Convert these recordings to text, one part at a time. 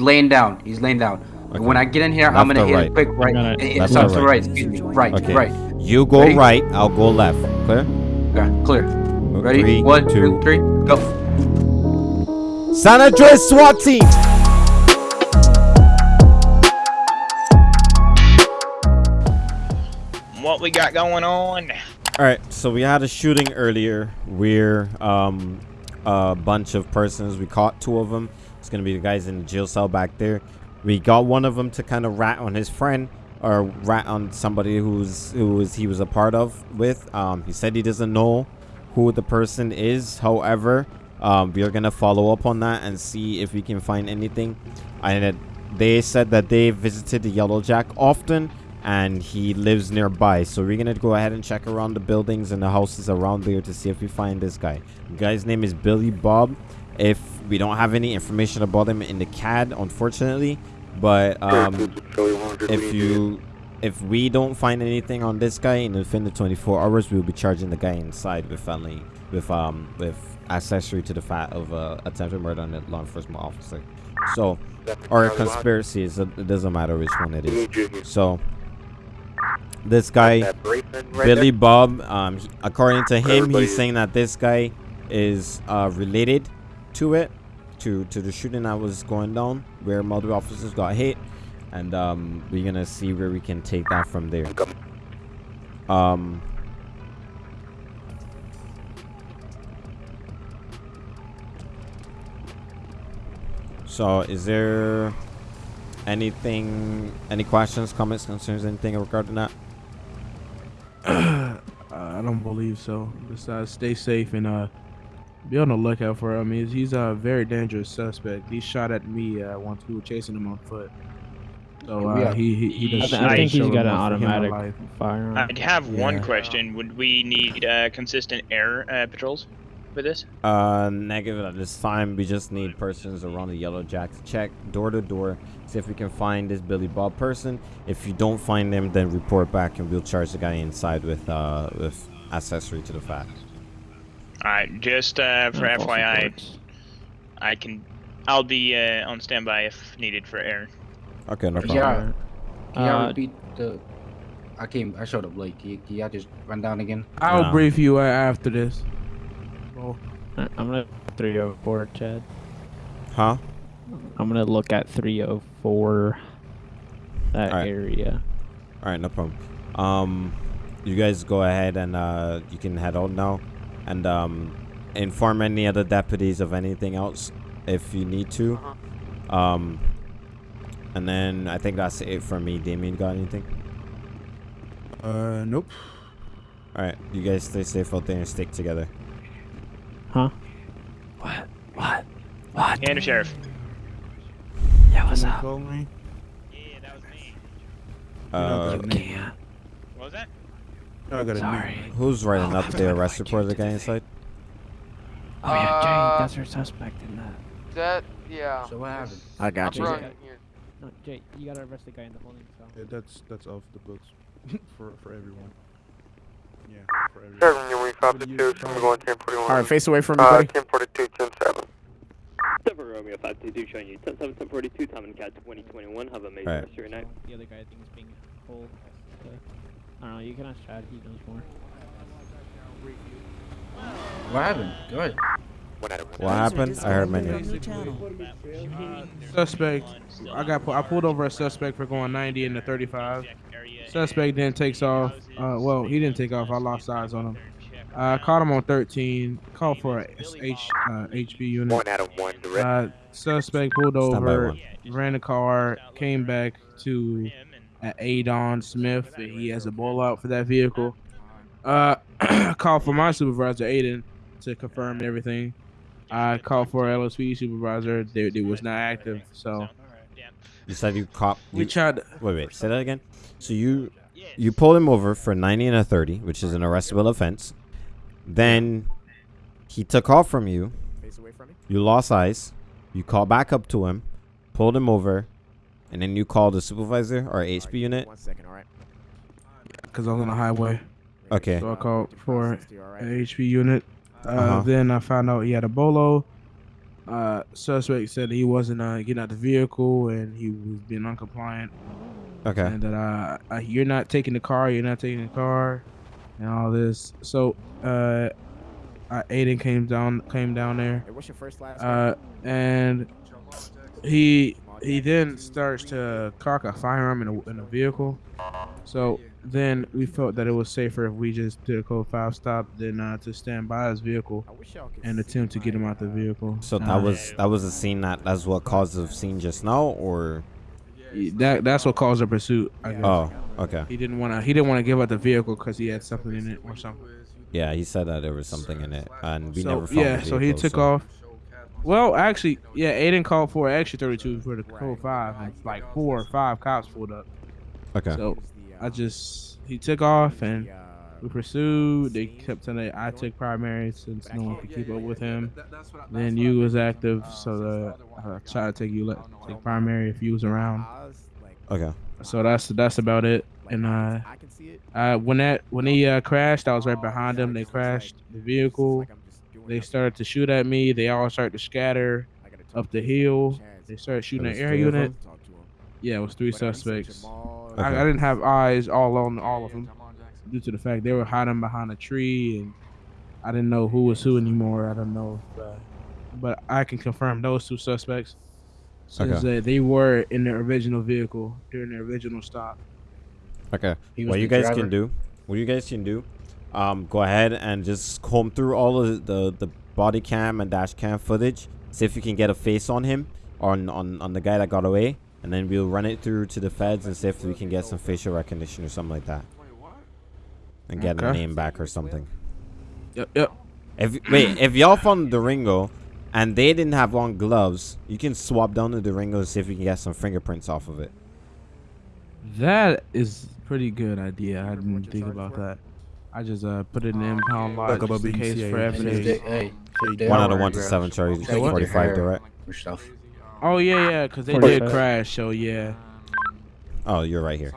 laying down. He's laying down. Okay. When I get in here, Left I'm gonna hit right? a quick right. gonna- Left sorry, or right? right. Excuse me. Right, Okay. right. You go Ready? right, I'll go left. Clear? Okay, clear. Ready? Three, One, two. two, three, go. San Andreas SWAT team! What we got going on? All right, so we had a shooting earlier where um, a bunch of persons, we caught two of them. It's going to be the guys in the jail cell back there. We got one of them to kind of rat on his friend or rat on somebody who's who was he was a part of with. Um, he said he doesn't know who the person is. However, um, we are going to follow up on that and see if we can find anything. And they said that they visited the Yellow Jack often and he lives nearby. So we're gonna go ahead and check around the buildings and the houses around there to see if we find this guy. The guy's name is Billy Bob. If we don't have any information about him in the CAD, unfortunately, but um, if you if we don't find anything on this guy in within the 24 hours, we'll be charging the guy inside with felony with um with accessory to the fact of uh, attempted murder on a law enforcement officer. So or a conspiracy. Is it doesn't matter which one it is. So this guy Billy Bob, um, he- according to him, he's saying that this guy is uh, related to it, to to the shooting that was going down, where multiple officers got hit, and um, we're gonna see where we can take that from there. Um. So, is there anything, any questions, comments, concerns, anything regarding that? I don't believe so. Just uh, stay safe and uh, be on the lookout for him. He's, he's a very dangerous suspect. He shot at me uh, once we were chasing him on foot. So uh, Yeah. he, he he I does. th- I think he's got an remorse for him in automatic firearm. I'd have one Yeah. question. Would we need uh, consistent air uh, patrols for this? Uh, negative at this time. We just need persons around the Yellow Jack to check door to door, see if we can find this Billy Bob person. If you don't find them, then report back and we'll charge the guy inside with uh with accessory to the fact. All right, just uh, for And FYI. I can. I'll be uh, on standby if needed for air. Okay, no problem. Yeah. Can y'all Uh, repeat the? I came. I showed up late. Can, y- can y'all just run down again? I'll No. brief you uh, after this. Oh, I- I'm gonna 304, Chad. Huh? I'm gonna look at 304. That Alright. area. All right, no problem. Um, you guys go ahead and uh you can head out now, and um inform any other deputies of anything else if you need to. Um, and then I think that's it for me. Damien, got anything? uh, nope. All right, you guys stay safe out there and stick together. Huh? What? What? What? And the sheriff. Yeah, what's Someone up? call me. Yeah, that was me. Uh, You can't. What was that? I got a Sorry. who's writing up the arrest report of the guy inside? Oh yeah, Uh, Jay, that's our suspect in that. That, yeah. So what happened? I got I'm running here. No, Jay, you gotta arrest the guy in the holding cell. Yeah, that's that's off the books for for everyone. Yeah, for everyone. Seven, you're What do 52, you- someone going 1041. Alright, face away from me, Uh, buddy. 1042, 107. Seven Romeo 522 showing you 10 7 1042 time and cat 2021 have a major Alright. rest of your night. The other guy I think is being pulled. Uh, I don't know. You can ask Chad. He knows more. What happened? Go ahead. What happened? I heard many. Suspect. I got. pu- I pulled over a suspect for going 90 in the 35. Suspect then takes off. Uh, well, he didn't take off. I lost eyes on him. I caught him on 13. Called for a S- H, uh, HP unit. One out of one, direct. Uh, suspect pulled over, ran a car, came back to at Adon Smith. and He has a ball out for that vehicle. Uh, called for my supervisor Aiden to confirm everything. I called for LSP supervisor. They, they was not active. So You said you caught. we tried. To, wait, wait. Say that again. So you you pulled him over for 90 and a 30, which is an arrestable offense. Then he took off from you. Face away from me. You lost eyes. You called back up to him, pulled him over, and then you called the supervisor or Alright, HP unit. One second, alright. Cause I was on the highway. Okay. So I called for Alright. a HP unit. Uh, Uh-huh. Then I found out he had a bolo. Uh, suspect said he wasn't uh, getting out the vehicle and he was being uncompliant, Okay. and that uh, uh, you're not taking the car, you're not taking the car, and all this. So, uh, uh Aiden came down, came down there, Hey, what's your first last uh, and he he then starts to cock a firearm in a, in a vehicle. So then we felt that it was safer if we just did a code five stop than uh, to stand by his vehicle I wish y'all could and attempt to get him my, out the uh, vehicle. So Uh, that was that was a scene that that's what caused the scene just now, or that that's what caused the pursuit. I guess. oh, okay. He didn't want to. He didn't want to give up the vehicle because he had something in it or something. Yeah, he said that there was something in it, and we so never found yeah, the so he vehicle, took off. Well, actually, yeah, Aiden called for extra 32 for the code five, and like four or five cops pulled up. Okay. So Who's the, uh, I just he took off and uh, we pursued. They kept telling me I took primary since no one could keep up with him. Then you was active, so the, I tried to take you le- take primary if you was around. Okay. So that's that's about it. And uh, I can see it. uh, when that when he uh, crashed, I was right behind him. They crashed the vehicle. Like I'm just doing They started to shoot at me. They all started to scatter I gotta talk up the hill. They started shooting There at air unit. Talk to him. Yeah, it was three But, he said suspects. Okay. I, I didn't have eyes all on all of them due to the fact they were hiding behind a tree and I didn't know who was who anymore. I don't know, if, uh, but I can confirm those two suspects since uh, they were in the original vehicle during the original stop. Okay. What you guys driver. can do, what you guys can do, um, go ahead and just comb through all of the the body cam and dash cam footage. See if you can get a face on him, on on on the guy that got away, and then we'll run it through to the feds and see if we can get some facial recognition or something like that, and get a name back or something. Yep, yep. If wait, if y'all found the Ringo and they didn't have long gloves, you can swap down to the Ringo and see if you can get some fingerprints off of it. That is pretty good idea. I didn't think about that. I just uh put it in the impound lot just in case for evidence. hey, One are out of one to seven, Charlie. they Forty-five direct. stuff. Oh yeah, yeah, because they Forty did crash. So yeah. Oh, you're right here.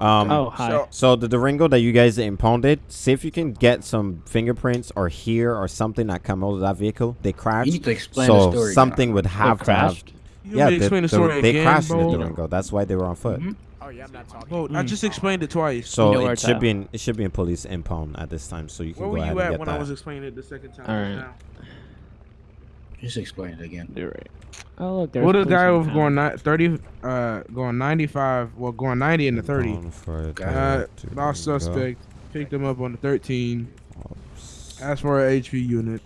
Um, Oh, hi. So- So the Durango that you guys impounded, see if you can get some fingerprints or hair or something that come out of that vehicle. They You crashed, need to explain so the story. something would have to have. crashed? You Yeah, want to the- explain the the- story they again, crashed in the? Durango. That's why they were on foot. Mhm. Oh yeah, I'm not talking. Bro, I Mm. just explained it twice. So You know it should at. be in it should be in police impound at this time, so you can Where go were you at when that. I was explaining it the second time? Alright. just now? Just explain it again. You're right. Oh look, there's What the guy in was going ni- 30, uh, going 95, well, going 90 into 30. Impound for Uh, lost Durango. suspect, picked him up on the 13, Ops. asked for a HP unit.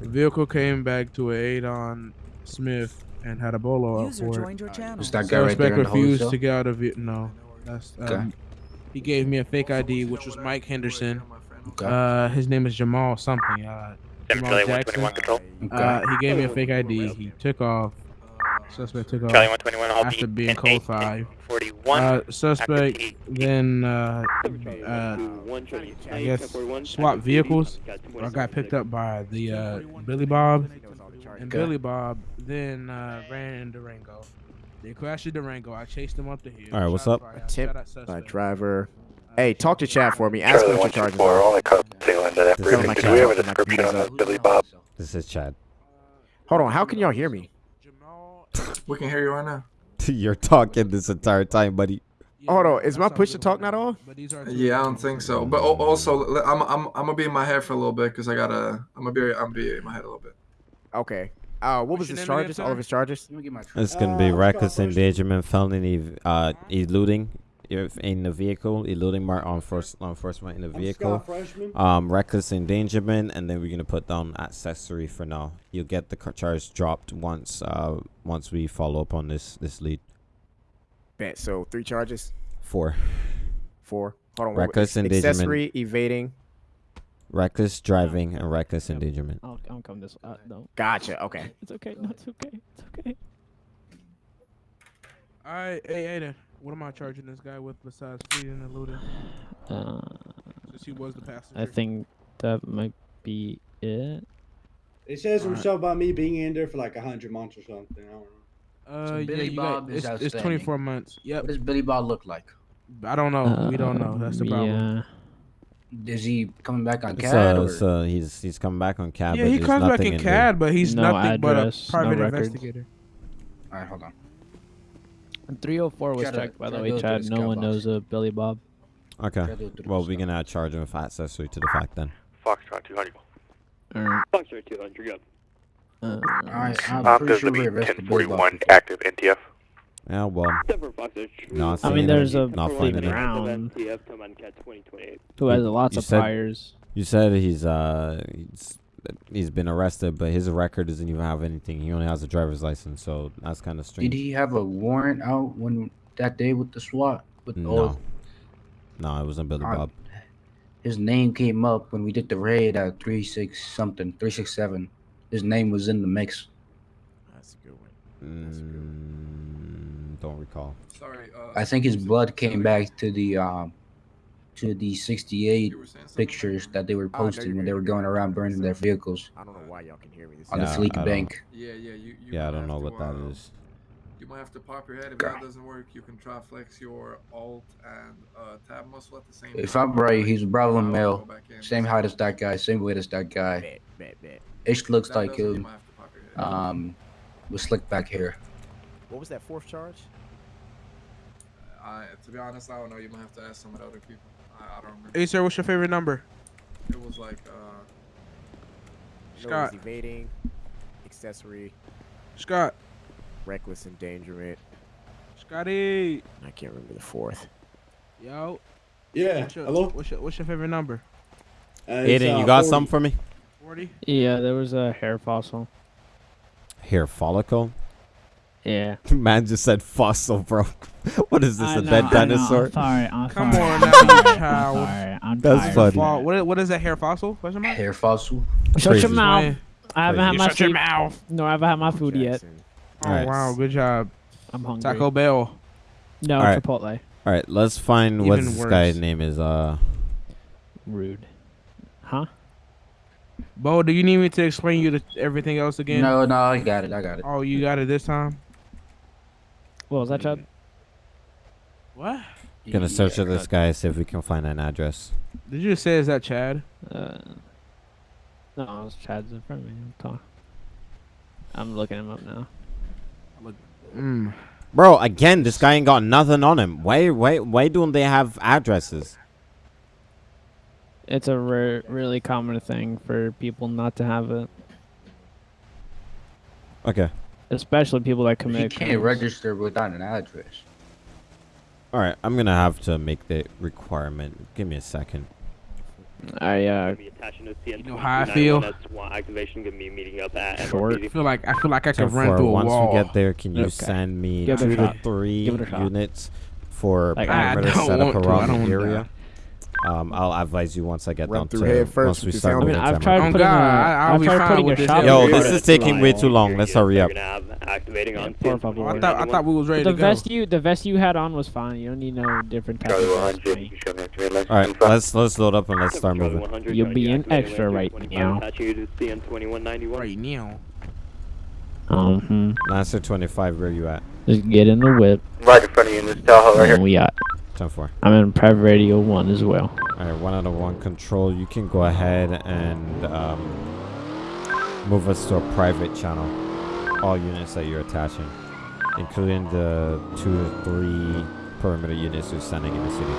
The vehicle came back to a Adon Smith and had a bolo out User for it. joined your channel. Just that guy right there in the refused to get out of it. No, that's Okay. um, he gave me a fake ID, which was Mike Henderson. Okay. Uh, his name is Jamal something. Uh, Jamal Charlie Jackson. okay. Uh, he gave me a fake ID. He took off. Suspect took off Charlie 121, I'll after be being in code 8, five. 41. Uh, suspect then uh, uh, I guess 1041, swap vehicles. got I got picked up by the uh, Billy Bob, and Billy Bob then uh, ran in Durango. They crashed the Durango. I chased them up the hill. All right, what's up? fired, shot Tip at by driver. Uh, Hey, talk to Chad for me. Ask him Charlie what one your two charges are. only code tail that This briefing. sounds Did we have a Chad. description on that Billy Bob? This is Chad. Hold on, how can y'all hear me? We can hear you right now. You're talking this entire time, buddy. Hold on, is my that's push all to talk not on? But these are two Yeah, I don't think so. But also, I'm I'm I'm gonna be in my head for a little bit because I gotta I'm gonna be I'm gonna be in my head a little bit. Okay. Uh, what was his charges? All of his charges? Let me get my It's gonna be reckless endangerment, felony, uh, eluding if in the vehicle, eluding mar- on first law enforcement in the vehicle, um, reckless endangerment, and then we're gonna put down accessory for now. You'll get the charge dropped once, uh, once we follow up on this this lead. Bet. So three charges. Four, Four. Hold on. what- Reckless ex- endangerment. Accessory, evading. Reckless driving and reckless Yep. endangerment. I'll, I'll come this. Uh, no, Gotcha. Okay. it's okay. No, it's okay. It's okay. All right, hey Aiden, what am I charging this guy with besides speeding and looting? Uh, Since he was the passenger. I think that might be it. It says some Alright. stuff about me being in there for like a hundred months or something. I don't know. Uh, So yeah, Billy got, Bob is it's, it's 24 months. Yep. What does Billy Bob look like? I don't know. we don't know. Um, That's the problem. Yeah. Is he coming back on CAD? uh, or? so he's he's coming back on CAD. yeah, but he comes back nothing in there. CAD, but he's No nothing but a address, no private investigator. All right, hold on. And 304 was Try checked, by try the way, Chad. No one box. knows a Billy Bob. Okay. Try to do it through Well, we scout. can uh, charge him with accessory to the fact then. Foxtrot 200. Alright. Foxtrot 200, go. Uh, Alright, I'm Uh, pretty sure gonna we be arrested Billy Bob 1041 active NTF. Yeah, well, Denver Foxtrot. No, I mean, there's a Not Fleet. Brown NTF, Toman Cat 2028. who has lots You of said- priors. you said he's uh he's, he's been arrested, but his record doesn't even have anything. He only has a driver's license, so that's kind of strange. Did he have a warrant out when that day with the SWAT? With No. all No, it wasn't Billy Uh, Bob. his name came up when we did the raid at three six something, three six seven. His name was in the mix. That's a good one. That's a good Mm, don't recall. Sorry. Uh, I think his blood came back to the um to the sixty eight you were saying something? pictures that they were Oh, posting you're when they were going around burning their vehicles I don't know why y'all can hear me. This on Yeah, the is- Fleet Bank. Yeah, yeah. You, you Yeah, I don't know to, what that uh, is. You might have to pop your head. If God. that doesn't work, you can try flex your alt and uh, tab muscle at the same If time. I'm right, he's a Bravo I'll male, same height as that guy, same weight as that guy. Bet, bet, bet. Ish looks That like doesn't, him. might have to pop your head. Um, with slick back hair. What was that fourth charge? I, to be honest, I don't know. You might have to ask some of the other people. I, I don't remember. Hey, sir, what's your favorite number? It was like, uh, No, Scott. evading, accessory, Scott. reckless endangerment. Scotty. I can't remember the fourth. Yo. Yeah. What's your, Hello. What's your, what's your favorite number? Uh, Aiden, uh, you got 40. some for me? 40? Yeah, there was a hair fossil. Hair follicle? Yeah. Man just said fossil, bro. what is this, I a know, dead I know, I'm dinosaur? sorry, I'm Come sorry. on now, you I'm sorry, I'm That's tired. funny. Fall, what, is- what is that hair fossil? Question mark? Hair fossil. Shut Crazy. your mouth. Man. I haven't had You my shut your food. mouth. No, I haven't had my food yet. Oh, Alright. wow. Good job. I'm hungry. Taco Bell. No, Alright. Chipotle. All right, let's find what Even this guy's name is. Uh, Rude. Huh? Bo, do you need me to explain you the, everything else again? No, no, I got it. I got it. Oh, you got it this time? What was that, Chad? What? gonna search Yeah, for this got- guy, see if we can find an address. Did you just say is that Chad? Uh, no, it's Chad's in front of me. I'm talking. I'm looking him up now. Mm. Bro, again, this guy ain't got nothing on him. Why, why, why don't they have addresses? It's a re- really common thing for people not to have it, Okay. Especially people that You commit. can't crimes. register without an address. All right, I'm gonna have to make the requirement. Give me a second. I uh, Gonna be attaching to CN You know how I feel? Activation. Gonna be meeting up at Short. I feel like I feel like I So could run through a once wall. we get there, can you Okay. send me Give it a two to three Give it a shot. units for Like, perimeter setup want to, I around don't the want area? That. Um, I'll advise you once I get Run down through to head first once with we start I mean, to I've tried Oh, putting God, a, I- I'll I've be tried fine putting with a this. shot. Yo, this is taking way too long. Let's hurry up. You're gonna have activating on Por CN favor. Oh, I thought I thought we was ready The to go. vest you, the vest you had on was fine. You don't need no different type of vest. 100, mate. you show me activate license All right, let's let's load up and let's start moving. You're showing being extra right now. Attaching you to CN 2191. Right now. Mm-hmm. Lancer 25, where you at? Just get in the whip. Right in front of you in this Tahoe right here. we got. 10 4. I'm in Prev Radio One as well. All right, one out of one control. You can go ahead and um, move us to a private channel. All units that you're attaching, including the two to three perimeter units you're sending in the city.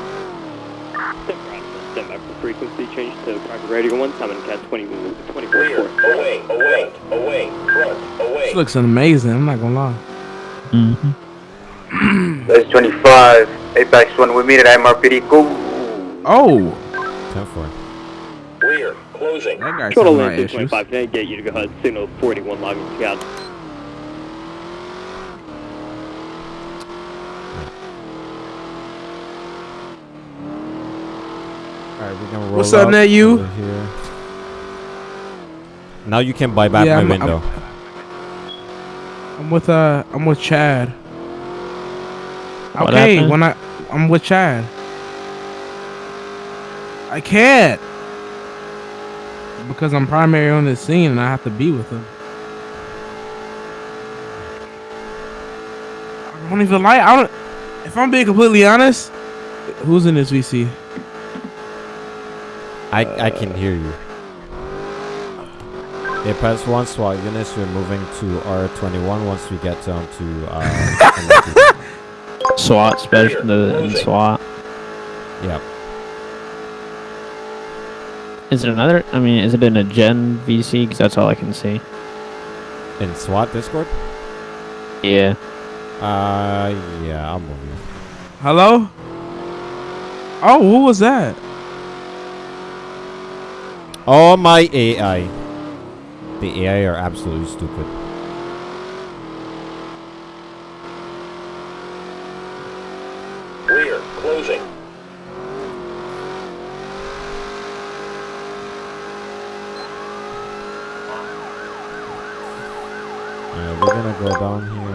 Stand by for frequency change to private radio 1, Simon Cat 20, 24 away, away, away, front, away. This looks amazing. I'm not gonna lie. Mm-hmm. That's 25, Apex 1, we meet at MRPD, go. Oh, 10 4. Clear, closing. that guy Total some lane right issues. 225, can I get you to go ahead, signal 41 logging scout. All right, we're gonna roll What's up, up Nat, you? Here. Now you can buy back Yeah, my I'm- I'm- window. I'm with uh, I'm with Chad. What okay, happened? when I I'm with Chad. I can't because I'm primary on this scene and I have to be with him. I don't even like. I don't. If I'm being completely honest, who's in this VC? I I can hear you. Apex once while units, we're moving to R21 once we get down to uh. MLT. SWAT special the in SWAT. yep. Is it another? I mean, is it in a Gen VC? Because that's all I can see. In SWAT Discord? Yeah. Uh, yeah, I'll move you. Hello? Oh, who was that? Oh my AI. The AI are absolutely stupid. Rear, closing. Alright, we're gonna go down here.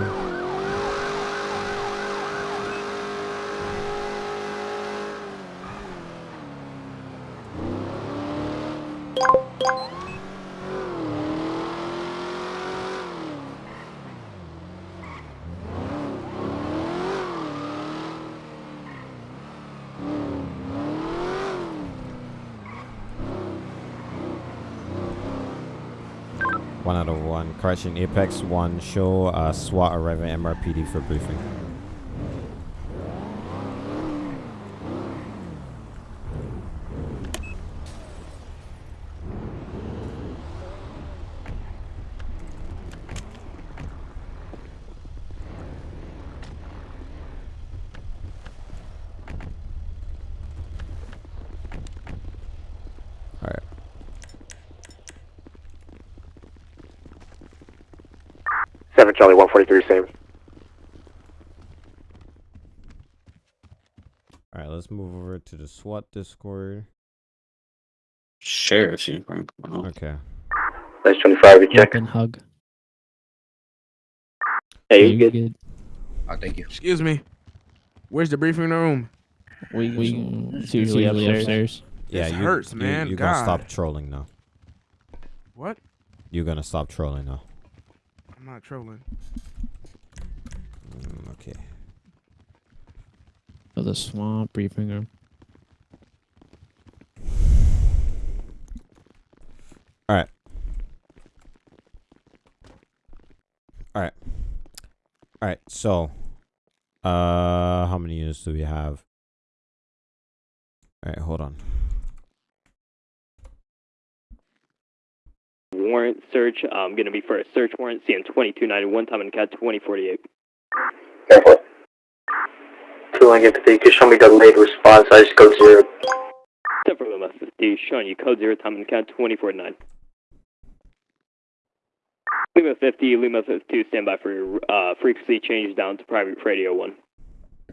One out Apex 1, show uh, SWAT arriving MRPD for briefing. 7 Charlie 143, same. Alright, let's move over to the SWAT Discord. Sheriff's uniform. Okay. That's 25, you check. And hug. Hey, you, you good? good? Oh, thank you. Excuse me. Where's the briefing room? We, we usually, usually upstairs. upstairs. Yeah, this you, hurts, man. You, are gonna stop trolling now. What? You're gonna stop trolling now. I'm not trolling. Mm, okay. Oh, the swamp briefing room. Alright. Alright. Alright, so uh how many units do we have? Alright, hold on. Warrant search. I'm going to be for a search warrant. CM 2291, time and cat 2048. Careful. Two line empathy. Could show me the late response. I just code zero. 10 for Lima 50, showing you code 0, time and cat 249. Lima 50, Lima 52, stand by for your uh, frequency change down to private radio 1.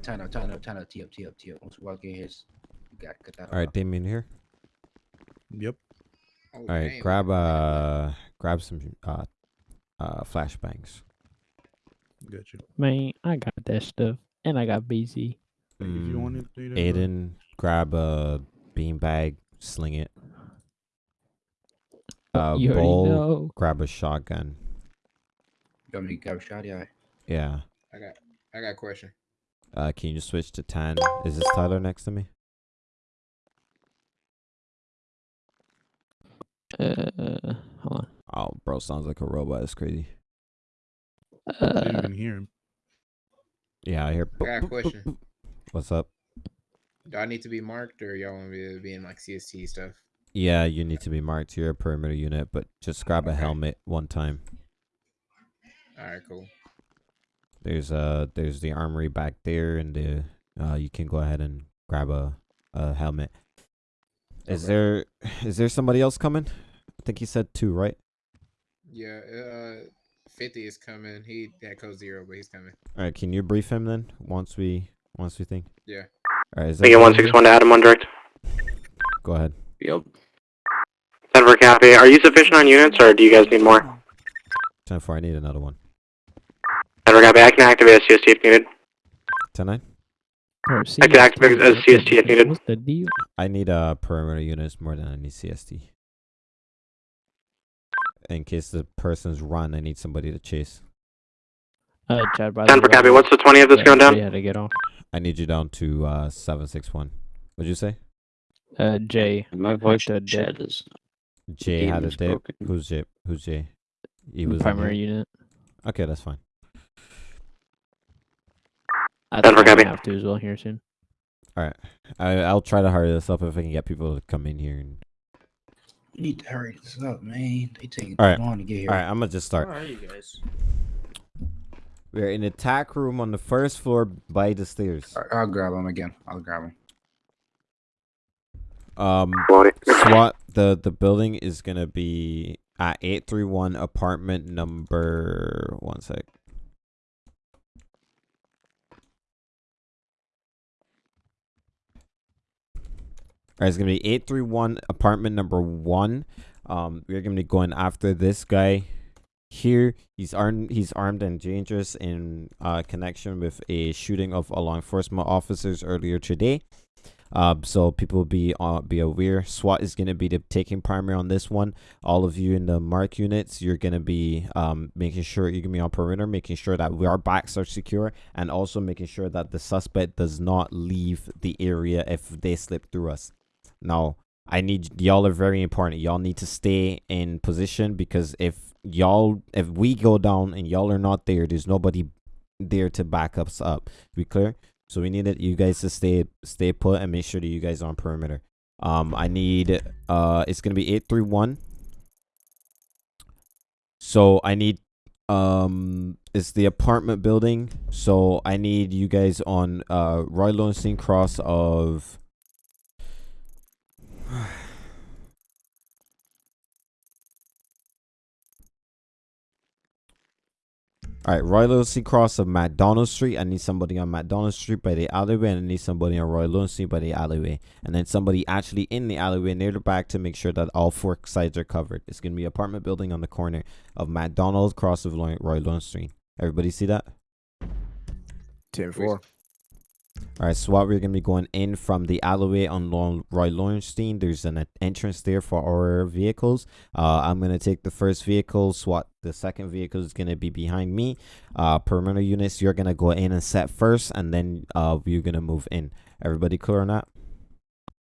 Turn up, turn up, turn up, tee up, tee up, tee up. Once we walk in here, you got cut that Alright. Damien here. Yep. Oh, Alright, damn. grab uh grab some uh uh flashbangs. Got you. Man, I got that stuff, and I got BC. If you Mm, want it, do that. Aiden, grab a beanbag, sling it. Uh you already Bull, know. grab a shotgun. You want me to grab a shot? Yeah. Yeah. I got I got a question. Uh can you just switch to ten? Is this Tyler next to me? Uh, hold on. Oh bro, sounds like a robot. It's crazy. I didn't Uh, even hear him. Yeah, I hear I got a question. What's up? Do I need to be marked or y'all want me to be in like CST stuff? Yeah, you need to be marked. You're a perimeter unit, but just grab a Okay. helmet one time. Alright, cool. There's uh there's the armory back there and the uh you can go ahead and grab a a helmet. Is Okay. there is there somebody else coming? I think he said two, right? Yeah, uh fifty is coming. He had code zero, but he's coming. All right, can you brief him then once we once we think? Yeah. All right, is Thinking everybody one here? six one to Adam on direct. Go ahead. Yep. Denver copy. Are you sufficient on units or do you guys need more? Ten four. I need another one. Denver copy. I can activate a CST if needed. Ten nine. bro, I can activate as CST if needed. What's the deal? I need uh perimeter units more than I need CST. In case the person's run, I need somebody to chase. Uh, Chad, by Denver the way, copy. What's the 20 of this yeah, going down? You had to get off. I need you down to uh seven six one. What'd you say? Uh, Jay. My voice the dip. is Jay game had a dip. broken. Who's Jay? Who's Jay? He was primary here? unit. Okay, that's fine. I Denver, think I'm gonna have to as well here soon. All right, I, I'll try to hurry this up if I can get people to come in here. And... We need to hurry this up, man. They taking All right, too long to get here. all right. I'm gonna just start. Where are you guys? We're in the tack room on the first floor by the stairs. I- I'll grab him again. I'll grab him. Um, Loading. SWAT. The the building is gonna be at eight three one apartment number. One sec. It's gonna be eight three one apartment number one. Um, we're gonna be going after this guy here. He's armed. He's armed and dangerous in uh, connection with a shooting of a law enforcement officers earlier today. Um, so people be uh, be aware. SWAT is gonna be the taking primary on this one. All of you in the mark units, you're gonna be um making sure you're gonna be on perimeter, making sure that our backs are secure, and also making sure that the suspect does not leave the area if they slip through us. Now, I need y'all are very important. Y'all need to stay in position because if y'all if we go down and y'all are not there, there's nobody there to back us up. We clear? So we need it, you guys to stay stay put and make sure that you guys are on perimeter. Um, I need uh, it's gonna be eight three one. So I need um, it's the apartment building. So I need you guys on uh Roy Lowenstein cross of. All right, Roy Lowenstein cross of McDonald Street. I need somebody on McDonald Street by the alleyway, and I need somebody on Roy Lowenstein by the alleyway, and then somebody actually in the alleyway near the back to make sure that all four sides are covered. It's gonna be apartment building on the corner of McDonald cross of Roy Lowenstein. Everybody see that? 10 4. All right, SWAT, we're gonna be going in from the alleyway on Roy Lowenstein. There's an entrance there for our vehicles. Uh, I'm gonna take the first vehicle. SWAT, the second vehicle is gonna be behind me. Uh, perimeter units, you're gonna go in and set first, and then uh, we're gonna move in. Everybody clear on that?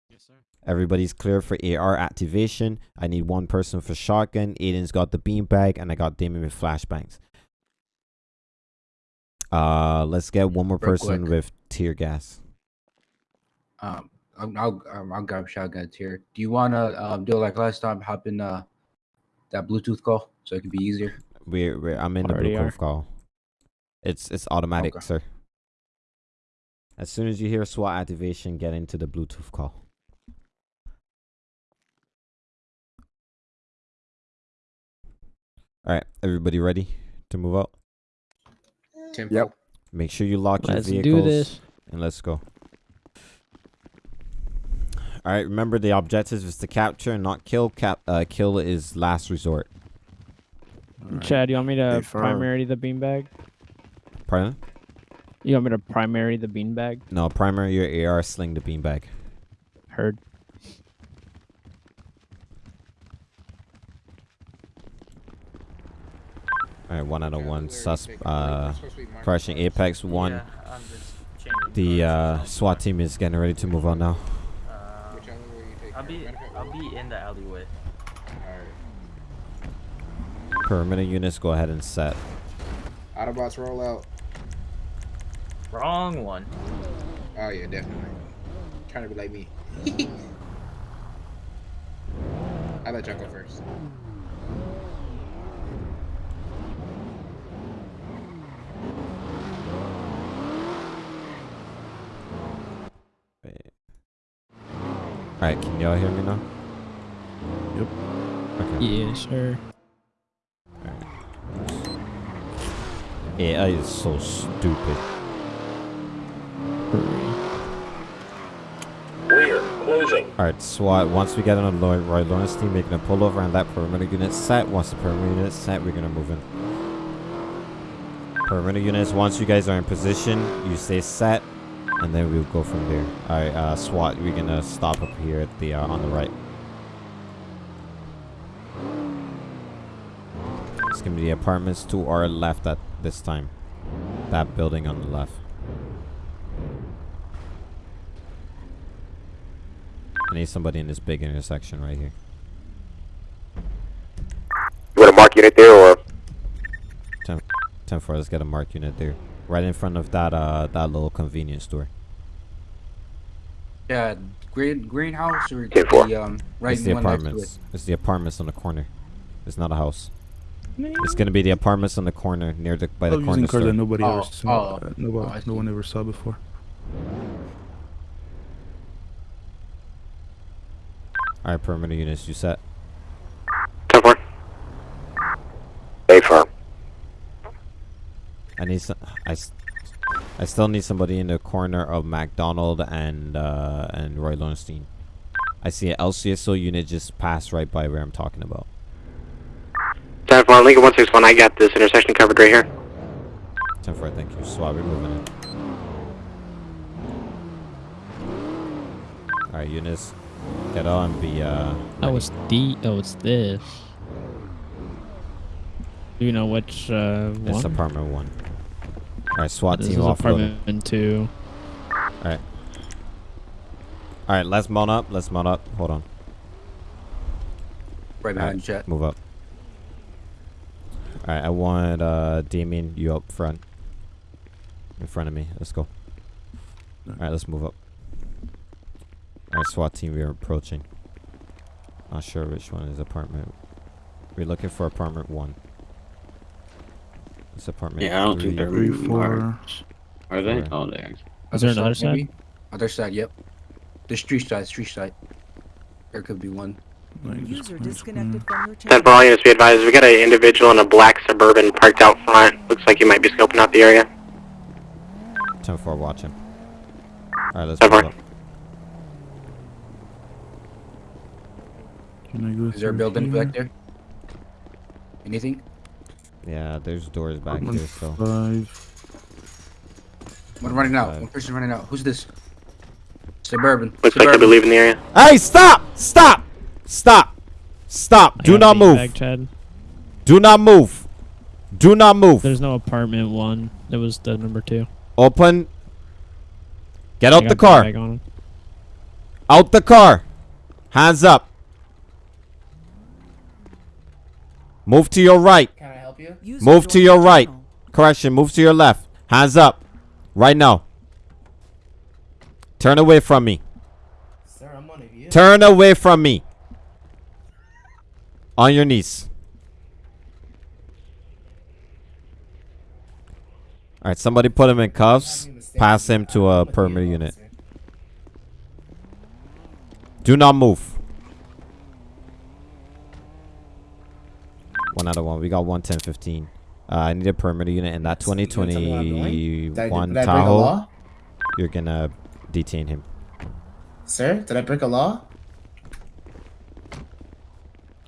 Yes, sir. Everybody's clear for AR activation. I need one person for shotgun. Aiden's got the beanbag, and I got Damien with flashbangs. Uh, let's get one more Real person quick. with tear gas. Um, I'll I'll, um, I'll grab shotguns here. Do you wanna um do it like last time? Hop in uh that Bluetooth call so it can be easier. We're, we're I'm in the Bluetooth are. Call. It's it's automatic, Okay. sir. As soon as you hear SWAT activation, get into the Bluetooth call. All right, everybody ready to move out? Tempo. Yep. Make sure you lock Let's your do vehicles this. and let's go. All right, remember the objective is to capture, and not kill. Cap uh, kill is last resort. Chad, you want me to primary the beanbag? Pardon? You want me to primary the beanbag? No, primary your AR, sling the beanbag. Heard. All right, one out of Yeah, one. where Sus uh, It's supposed to be marked crushing Apex one. Yeah, I'm just changing The uh, SWAT team is getting ready to move on now. Uh, Which alleyway you taking? I'll be Matter of fact, I'll be in the alleyway. Alright. Perimeter units, go ahead and set. Autobots roll out. Wrong one. Oh yeah, definitely. Trying to be like me. I'll let y'all go first. Wait. All right, can y'all hear me now? Yep. Okay. Yes, sir. AI is so stupid. We're closing. All right, SWAT. Uh, once we get on Roy, Roy Lowenstein, making a pullover and that perimeter unit set. Once the perimeter unit set, we're gonna move in. Perimeter units. Once you guys are in position, you stay set, and then we'll go from there. All right, uh, SWAT. We're gonna stop up here at the uh, on the right. It's gonna be the apartments to our left at this time. That building on the left. I need somebody in this big intersection right here. You want to mark unit there or? 10, 10 4, let's get a mark unit there. Right in front of that uh that little convenience store. Yeah, green greenhouse or the um right it's the one next to it. apartments. It's the apartments on the corner. It's not a house. It's gonna be the apartments on the corner near the by the I'm corner using cars store. that nobody Oh, ever saw. oh. uh, nobody, Oh, no one ever saw before. All right, perimeter units, you set. 10 4. A firm. I need some. I, s- I still need somebody in the corner of McDonald and uh, and Roy Lowenstein. I see an LCSO unit just pass right by where I'm talking about. 10 4, Lincoln 161, I got this intersection covered right here. 10 4, thank you. Swab, we're moving in. Alright, units, get on, be uh. Oh, it's the. Oh, it's this. Do you know which uh, It's one? apartment one. Alright, SWAT This team is offloading. apartment two. Alright. Alright, let's mount up. Let's mount up. Hold on. Right behind you, chat. Move up. Alright, I want uh Damien, you up front. In front of me. Let's go. Alright, let's move up. Alright, SWAT team, we are approaching. Not sure which one is apartment. We're looking for apartment one. It's apartment Yeah, I don't think three. they're Three, moving four. parts. Are they? Four. Oh, they are. Is there another side? maybe? Other side, yep. The street side, street side. There could be one. Like, just User disconnected from your 10 channel. 4, all units be advised. We got an individual in a black Suburban parked out front. Looks like he might be scoping out the area. 10 4, watch him. Alright, let's 10 move 4. up. Can I go Is there a building here? back there? Anything? Yeah, there's doors back Apartment there, so. Five. One running out. Five. One person running out. Who's this? Suburban. Looks like Suburban. they'll leaving the area. Hey, stop! Stop! Stop! Stop! I Do not move! back, Chad. Do not move! Do not move! There's no apartment one. It was the number two. Open. Get I out the car. back. Out the car. Hands up. Move to your right. You? Move to your right. Correction. Move to your left. Hands up. Right now. Turn away from me. Sir, I'm one of you. Turn away from me. On your knees. All right, somebody put him in cuffs. Pass him to a perimeter unit. Do not move. One out of one. We got one, 10, 15. Uh, I need a perimeter unit in that So you gonna tell me where I'm going? Did I- 2021 did I break a Tahoe. You're gonna detain him. Sir, did I break a law?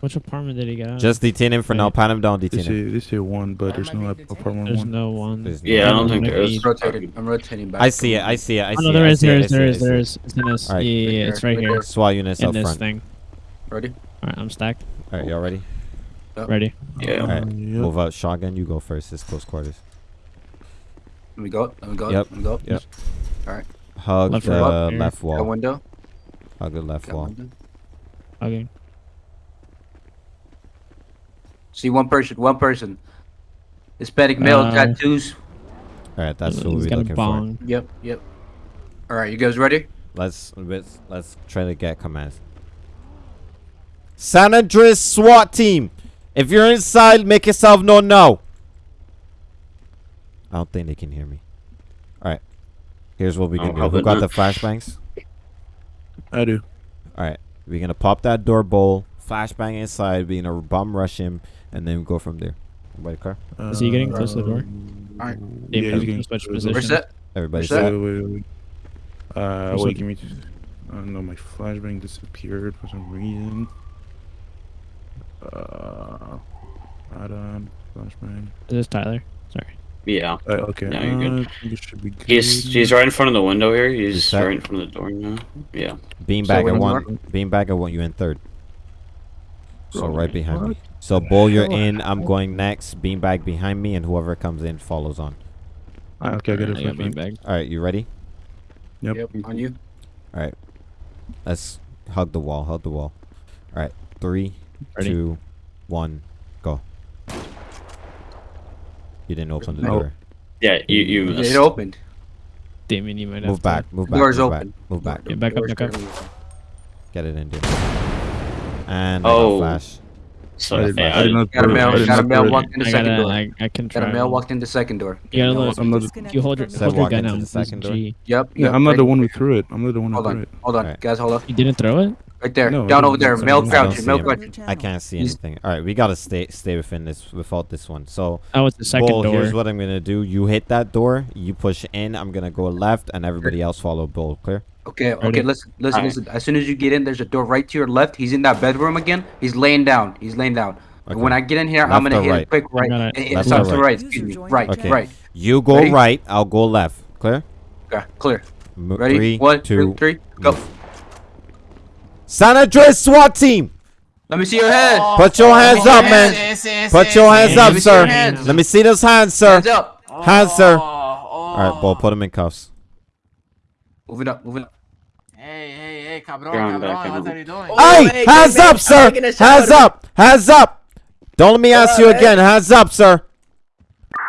Which apartment did he get out? Just detain him for now. Right. Pat him down. They Detain him. say, they say one, but there's no ap- apartment There's one. no one. There's Yeah, I don't think there Maybe- is. I'm rotating. I'm rotating back. I see it. I see it. I Oh see no, it. there I is, see there it, I is, see there it, is, I see there it. is. In this. Alright. Yeah, yeah, yeah, Right it's right right here. there. SWAT units In up this thing. Ready? Alright, I'm stacked. All right, y'all ready? Ready. Yeah. All right, Yep. move out. Shotgun, you go first. It's close quarters. Let me go. Let me go. Yep, Let me go. yep. All right. Hug Left the wall. left Got wall. window. Hug the left Got wall. window. Okay. See one person. One person. Hispanic male Uh, tattoos. All right, that's what we're got a looking for. Yep. Yep. All right. You guys ready? Let's let's let's try to get commands. San Andreas SWAT team. If you're inside, make yourself known now. I don't think they can hear me. All right. Here's what we Oh, can do. how Who got the flashbangs? I do. All right. We're gonna pop that door bowl, flashbang inside. We're gonna bomb rush him, and then go from there. Everybody car? Is he getting close to the door? All right. Yeah, Yeah, he's he's getting switch close to the door. We're position. set. Everybody Where's set? Wait, wait, wait. Uh, What's wait, give me. Just, I don't know. My flashbang disappeared for some reason. Uh, Adam, flashbang. Is this Tyler? Sorry. Yeah. Uh, okay. Yeah, you're good. uh, I should be good. He's he's right in front of the window here. He's set? right in front of the door now. Yeah. Beanbag So at when one. you Beanbag at one. You in third. So right behind me. So bull, you're in. I'm going next. Beanbag behind me, and whoever comes in follows on. Ah, okay, I got a I got flashbang. beanbag. All right, you ready? Yep. Yep. On you. All right. Let's hug the wall. Hug the wall. All right. Three, Ready? two, one, go. You didn't open the No. door. Yeah, you you It missed. opened. Damien, you might have Move to back. Move back. Door's move open. back. Move back. Get back up, back up. Get it in, dude. And Oh. flash. So I did, yeah, I Got a throw it. male. I Got a not male walked in the second door. I, I can try. Got a male walked in the second door. You look. I'm not. You hold your, hold your gun out. the second door. G. Yep. Yeah, I'm not the one who threw it. I'm not the one who threw it. Hold on, guys. Hold up. You didn't throw it? Right there. No, Down over there. That's Male what I'm I don't crouching. see Male crouching. I can't see anything. All right, we gotta stay stay within this without this one. So, Oh, it's the second Bull, door. here's what I'm gonna do. You hit that door. You push in. I'm gonna go left, and everybody else follow Bull. Clear? Okay, Ready? okay, listen, listen, Alright. listen. As soon as you get in, there's a door right to your left. He's in that bedroom again. He's laying down. He's laying down. Okay. When I get in here, Left I'm gonna or hit a right? quick right. gonna- and- and Left it's or left to right? right. Excuse me. Right, Okay. right. You go Ready? right. I'll go left. Clear? Okay, clear. M- Ready? Three, One, two, two, three, go. move. San Andreas SWAT team. Let me see your head. Oh, put your oh, hands oh, up, man. Yes, yes, Put your hands up, me your sir. hands. Let me see those hands, sir. Hands up. Hands, sir. Oh, All right, Bull, put him in cuffs. Move it up. Move it up. Hey, hey, hey, cabron, You're cabron, back, what I'm are you doing? Hey, hey, hands up, I'm sir. taking a shower, Hands up. Hands up. Don't let me ask you on, again. Hands up, sir.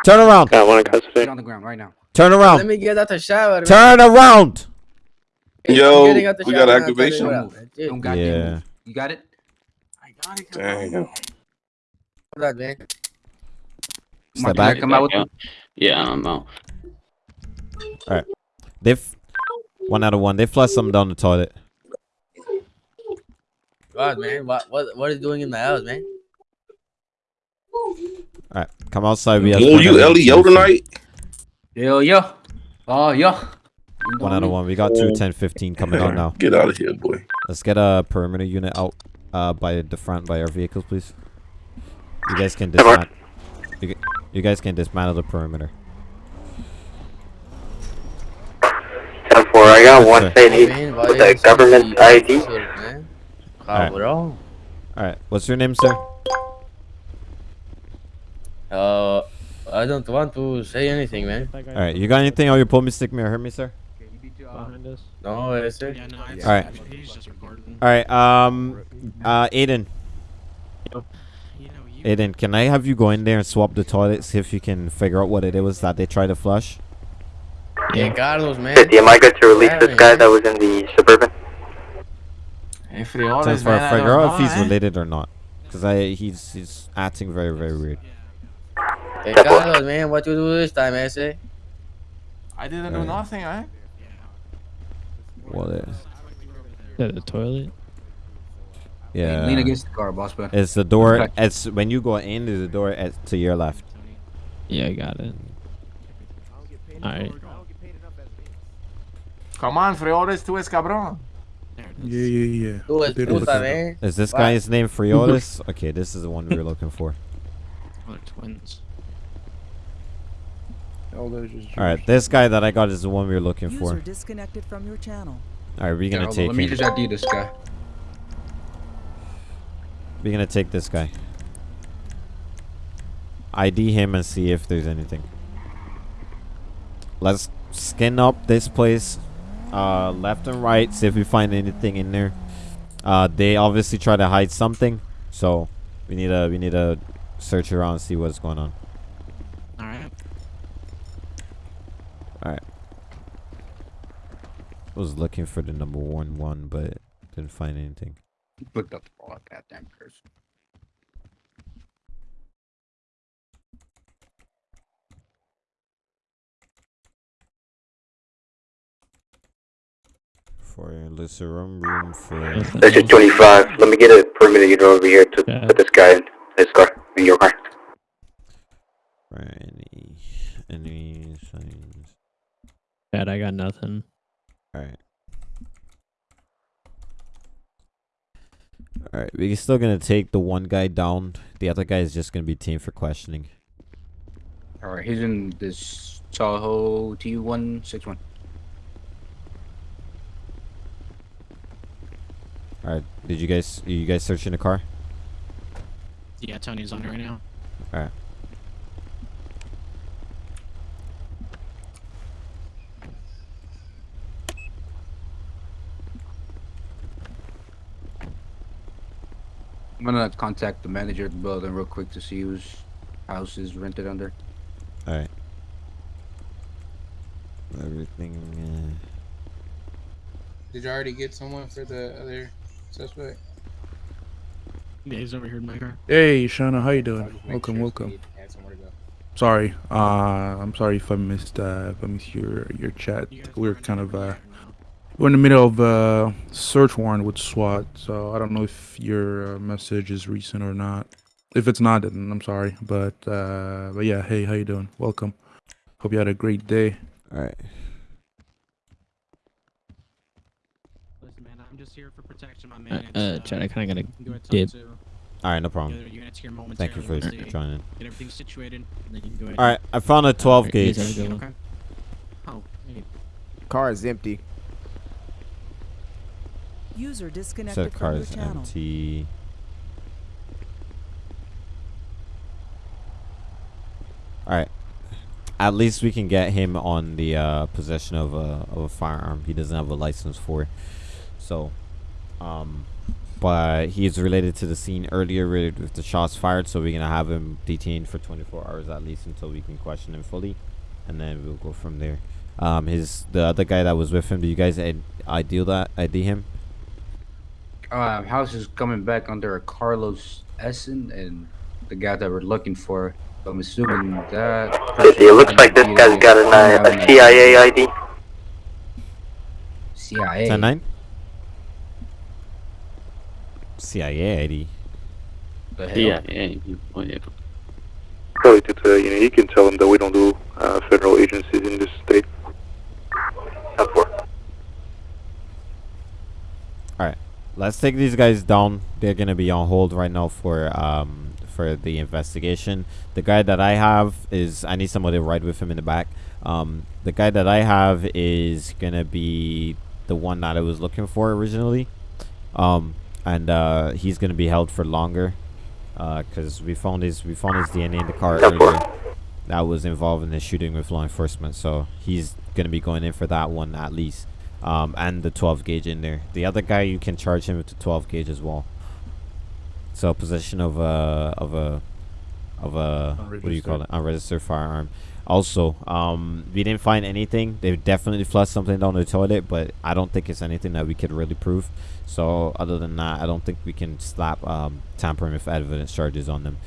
Turn around. Got one in. Get on the ground right now. Turn around. Let me get out the shower. man. Turn around. Hey, Yo, I'm getting out the we got man. I'll tell you activation? what, Move. man. Dude, Don't goddamn Yeah. move. You got it? I got it, Damn. cabron. hold on, man. Step Mark, back. Come out with Yeah. Yeah, I'm out. They f- one out of one. They flushed something down the toilet. God, man. What, what, what are you doing in my house, man? All right, come outside. We have Oh, you another LEO two, tonight? Yo, yo. Oh, yo. One out of one. We got two 10 15 coming out now. Get out of here, boy. Let's get a perimeter unit out uh, by the front by our vehicles, please. You guys can dismantle. You, you guys can dismantle the perimeter. 10 4, I got one Yes, saying he's with you the government ID. Alright. Cabrón. All right, what's your name, sir? Uh, I don't want to say anything, man. All right, you got anything on your pull me, stick me, or hurt me, sir? behind us. No, ese. Yeah, no, All right. he's just recording. All right, um, uh, Aiden, You know, you. Aiden, can I have you go in there and swap the toilets, see if you can figure out what it was that they tried to flush? Hey, Carlos, man. 50, am I good to release Yeah, this man. guy that was in the Suburban? Hey, Frioles, Just man, I figure don't out if he's eh? related or not, cause I he's he's acting very very weird. Hey, Carlos, man. What you do this time, ese? I didn't do nothing, eh? Well, yeah, Yeah, the toilet. yeah. Lean against the car, boss man. It's the door. It's when you go into the door at, to your left. Yeah, I got it. Alright. Come on, Frioles, tú es cabrón. Yeah, yeah, yeah. Tú es puta, listen. Is this guy's name Friotis? okay, this is the one we were looking for. Oh, they're twins. All All right, this guy that I got is the one we were looking User for. disconnected from your channel. All right, we're gonna hold on, take Let me him. just ID this guy. We're gonna take this guy. ID him and see if there's anything. Let's skin up this place, uh, left and right. See if we find anything in there. Uh, they obviously try to hide something, so we need to we need to search around and see what's going on. All right. All right. I was looking for the number one one, but didn't find anything. Booked up the ball. Goddamn curse. For Alyssa room room for. Nothing Section else. 25. Let me get a perimeter unit over here to Yeah. put this guy in his car, in your car. For any any signs. Bad, I got nothing. Alright. Alright, we're still gonna take the one guy down. The other guy is just gonna be team for questioning. All right, he's in this Tahoe T161. Alright, did you guys you guys searching the car? Yeah, Tony's on it right now. Alright. I'm gonna contact the manager of the building real quick to see whose house is rented under. All right. Everything. Uh, did you already get someone for the other suspect? Yeah, he's over here in my car. Hey, Shauna, how you doing? Welcome, sure welcome. he had somewhere to go. Sorry, uh, I'm sorry if I missed, uh, if I missed your your chat. We're kind of, uh, we're in the middle of a search warrant with SWAT, so I don't know if your uh, message is recent or not. If it's not, then I'm sorry, but uh, but yeah, hey, how you doing? Welcome. Hope you had a great day. All right. Listen, man, I'm just here for protection, my Uh, man. uh, It's, Chad, I kinda gotta you can go ahead and talk dip. All right, no problem. You're, you're gonna take Thank you for joining. Get everything situated, and then you can go ahead. All right, I found a 12 Alright, you gauge. guys have a good one. Okay. Oh, hey. Car is empty. User Set disconnected car from your is channel. empty. All right. At least we can get him on the uh, possession of a of a firearm. He doesn't have a license for, so, um, but he's related to the scene earlier with with the shots fired. So we're gonna have him detained for 24 hours at least until we can question him fully, and then we'll go from there. Um, his the other guy that was with him. Do you guys id- ID that ID him? Uh, house is coming back under a Carlos Essen and the guy that we're looking for. I'm assuming that. It looks like this guy's got an, uh, a CIA ID. CIA. 10 9? CIA ID. The hell? Yeah, yeah, oh. Probably to tell you know, you can tell them that we don't do uh, federal agencies in this state. Alright. Let's take these guys down. They're gonna be on hold right now for um for the investigation. The guy that I have is I need somebody to ride with him in the back. Um the guy that I have is gonna be the one that I was looking for originally. Um and uh he's gonna be held for longer. Uh, cause we found his we found his DNA in the car earlier. That was involved in the shooting with law enforcement, so he's gonna be going in for that one at least um, and the 12 gauge in there. The other guy you can charge him with the 12 gauge as well. So possession of a of a of a what do you call it? Unregistered firearm. Also, um, we didn't find anything. They definitely flushed something down the toilet, but I don't think it's anything that we could really prove. So other than that, I don't think we can slap um, tampering with evidence charges on them.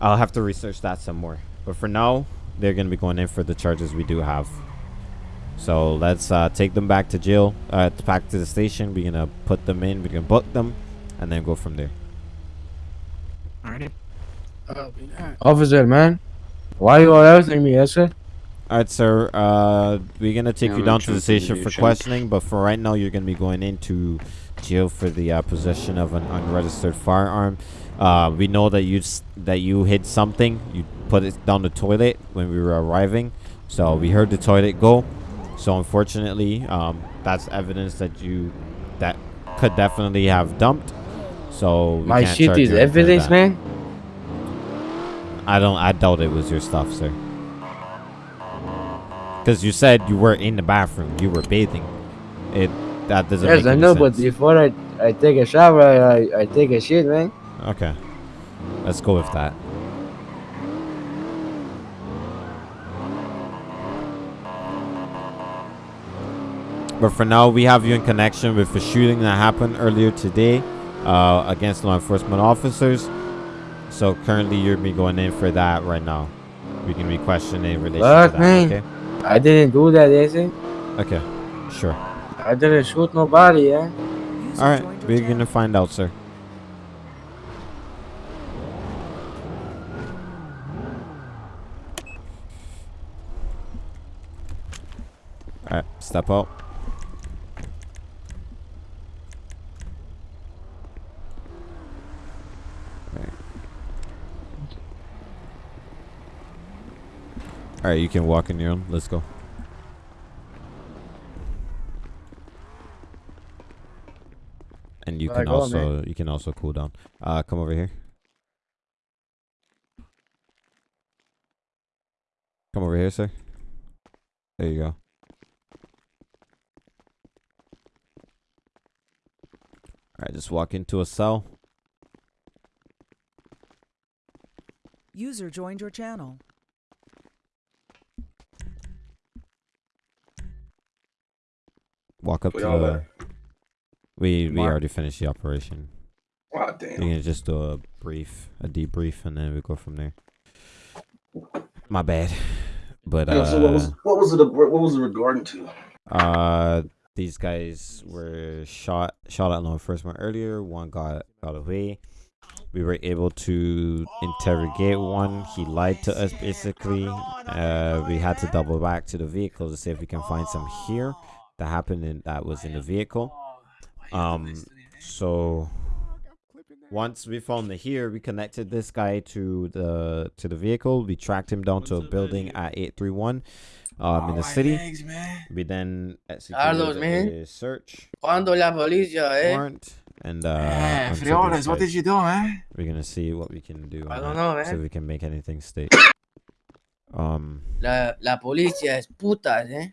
I'll have to research that some more. But for now, they're gonna be going in for the charges we do have. So let's uh, take them back to jail, uh, back to the station. We're gonna put them in. We can book them, and then go from there. Alrighty. Officer, man, why are you arresting me, yes, sir? All right, sir. Uh, we're gonna take Yeah, you down to the station for questioning, but for right now, you're gonna be going into jail for the uh, possession of an unregistered firearm. Uh, we know that you that you hid something. You put it down the toilet when we were arriving, so we heard the toilet go. So unfortunately, um, that's evidence that you that could definitely have dumped. So My shit is you anything evidence, that. man. I don't. I doubt it was your stuff, sir. Because you said you were in the bathroom, you were bathing. It that doesn't. Yes, I know, but before I I take a shower, I I, I take a shit, man. Okay, let's go with that. But for now, we have you in connection with the shooting that happened earlier today uh, against law enforcement officers. So currently, you're be going in for that right now. We can be questioning in relation to that. man. Okay. I didn't do that, yes, sir. Okay. Sure. I didn't shoot nobody, yeah. All right, we're gonna find out, sir. All right, step out. Alright, you can walk in your own. Let's go. And you can also you can also cool down. Uh come over here. Come over here, sir. There you go. Alright, just walk into a cell. User joined your channel. Walk up to We all the. there? We we Mark? already finished the operation. Ah, damn. We can just do a brief, a debrief, and then we go from there. My bad, but Yeah, so what was uh, what was it? What was it regarding to? uh, these guys were shot shot at law enforcement earlier. One got got away. We were able to interrogate one. He lied to us basically. Uh, we had to double back to the vehicle to see if we can find some here that happened in that was in the vehicle. Um, so once we found the here, we connected this guy to the to the vehicle. We tracked him down to a building at 831 um in the city. We then executed a search Cuando la policía, eh? warrant and uh until Frioles, what did you do, man? We're gonna see what we can do. I don't know, See man. if we can make anything state. Um, La, la policía es putas, eh?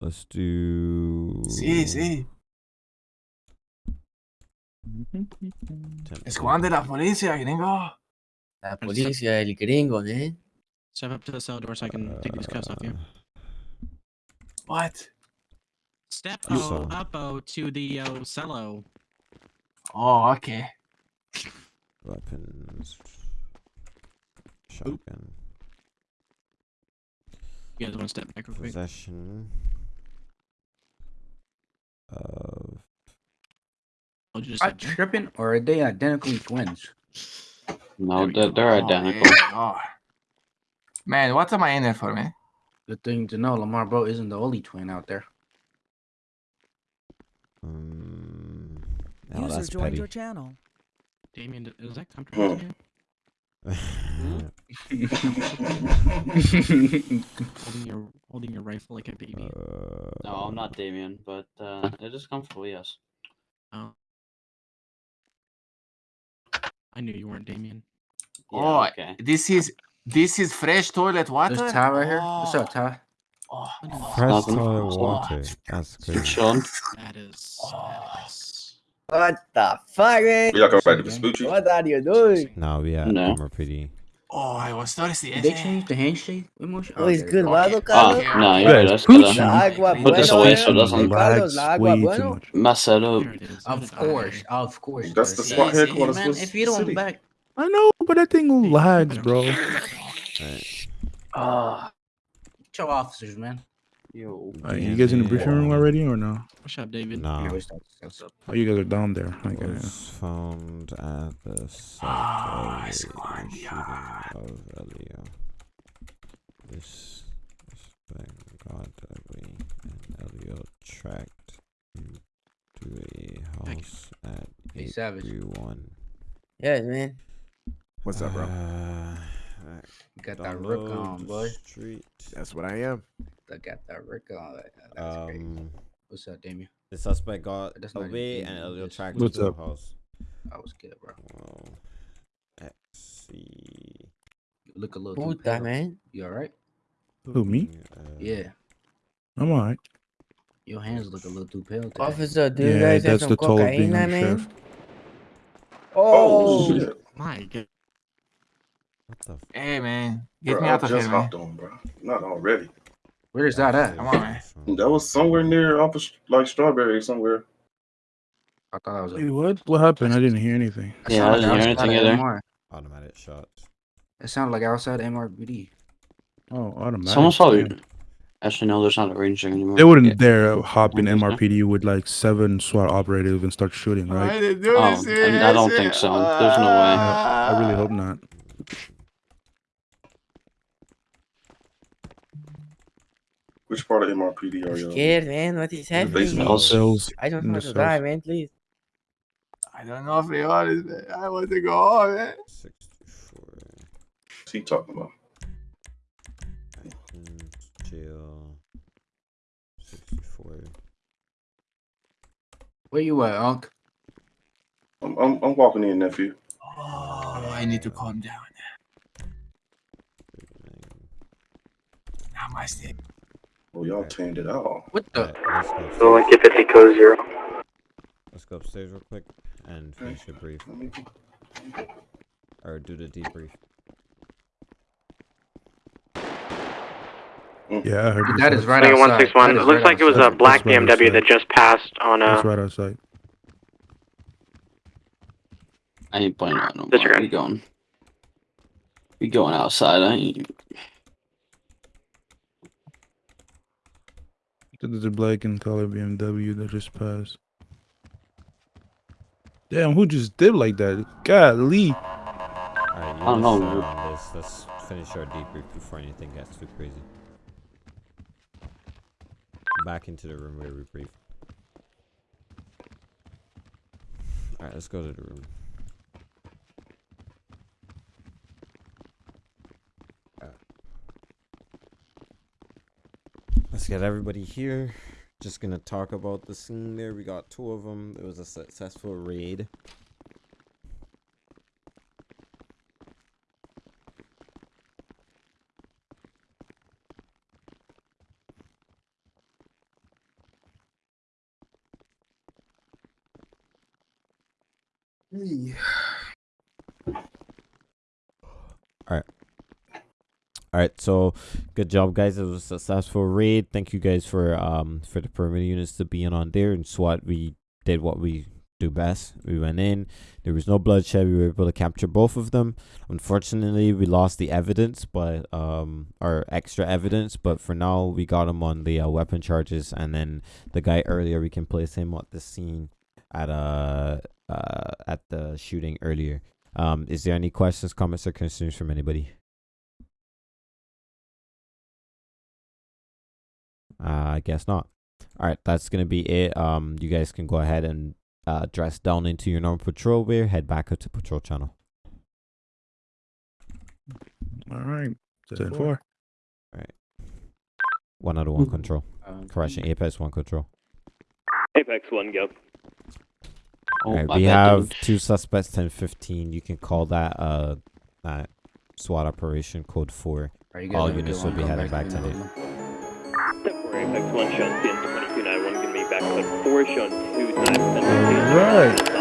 Let's do. Sí, sí. Temp- Esconde la policía, gringo. La policía, el gringo, eh? Step up to the cell door so I can take these cuffs off you. What? Step You O saw. up O to the O cello. Oh, okay. Weapons. Shotgun. You guys want to step back real quick? Possession. Of. I'll just Am I step back. tripping or are they identically twins? No, they're, they're Oh, identical. man. Oh. Man, what am I in there for, man? Good thing to know, Lamar Bro isn't the only twin out there. Um, oh, User that's joined petty. your channel. Damien, is that comfortable to you? Holding your holding your rifle like a baby. No, I'm not Damien, but uh, it is comfortable, yes. Oh. I knew you weren't Damien. oh, okay. this is this is fresh toilet water. There's Ty right here. What's up, Oh. Fresh toilet So- water. That's crazy. Chilling. That is. That is What the fuck, man? Y'all come back to Vespucci? What are you doing? No, we are No. MRPD. Oh, I was thirsty. Did they change the handshake emotion? Oh, it's Okay, good, okay. Vado, Oh, Carlos? no, Yeah, you're good. it's That's good. Pooch. La uh, agua Put this bueno, away so it doesn't Carlos, la Lags agua way too bueno. much. mess it up. Here it is. Of course, of course. That's does. the SWAT See, see, headquarters Man, was if you don't city. back, I know, but that thing lags, bro. Right. ah, get your officers, man. Yo. Uh, you guys in the briefing room already or no? What's up, David? Nah. Yeah, we start this up. Oh, you guys are down there. I get it. was found at the site Ah, of a it's shooting of LEO. This suspect got away and LEO tracked him to a house at Hey, Savage. 831. Yes, man. What's up, bro? Uh, You got that rook on, boy. Street. That's what I am. I got that rook on. That's crazy. Um, What's up, Damien? the suspect got That's away even and Damien, LEO just- tracked What's to up? the house. I was good, bro. Well, let's see. You look a little too that man. You alright? Who, me? Uh, Yeah. I'm alright. Your hands look a little too pale today. Officer, do you Yeah, guys have that's some the toll of being cocaine, on man? shift. Oh, shit. My God. What the? F- Hey, man, get Bro, me I out of just here, man. hopped on, bro. Not already. Where's that at? Come on, man. That was somewhere near off of, like strawberry somewhere. I thought I was. Wait, what? What happened? I didn't hear anything. Yeah, I sounded didn't hear outside anything of either. MR. Automatic shots. It sounded like outside MRPD. Oh, automatic. Someone's probably. damn. Actually, no, there's not a range anymore. They wouldn't Yeah. dare hop in Interesting. MRPD with like seven SWAT operatives and start shooting, I right? didn't do Oh. I mean, I don't think so. There's no way. I, I really hope not. Which part of MRPD are y'all? scared, man. What is the happening? basement. Cells. Cells. I don't in want to die, man. Please. I don't know if they are this, man. I want to go home, man. 64. What's he talking about? Athens, jail. 64. Where you at, Unc? I'm, I'm, I'm walking in, nephew. Oh, I need to calm down. Now my state. Oh, y'all tamed it out. What the? Alright, let's go upstairs. So 50 code zero. Let's go upstairs real quick and finish your brief. Me- or do the debrief. Yeah, I heard you That said- right outside. 161. That It is looks right like it was a black right BMW that just passed on uh That's right outside. I ain't playing that no more. Disregard. We going. We going outside. I ain't. There's a black and color BMW that just passed. Damn, who just did like that? Golly. Alright, you I don't know, listen dude. on this. Let's finish our debrief before anything gets too crazy. Back into the room where we brief. Alright, let's go to the room. Let's get everybody here. Just gonna talk about the scene there. We got two of them. It was a successful raid. Alright. Alright, so good job guys. It was a successful raid. Thank you guys for um for the perimeter units to being on there and SWAT we did what we do best. We went in, there was no bloodshed, we were able to capture both of them. Unfortunately we lost the evidence but um our extra evidence, but for now we got him on the uh, weapon charges and then the guy earlier we can place him at the scene at uh uh at the shooting earlier. Um is there any questions, comments or concerns from anybody? Uh, I guess not. All right, that's gonna be it. Um, you guys can go ahead and uh, dress down into your normal patrol wear. Head back up to patrol channel. All right. Ten four. four. All right. One out of one control. Um, Correction. Apex one control. Apex 1, go. Oh, All right. my We bad, have dude. two suspects. Ten fifteen. You can call that uh that SWAT operation code four. Are you guys All units will be heading back back to to the. FX1 back 4, 2, Right!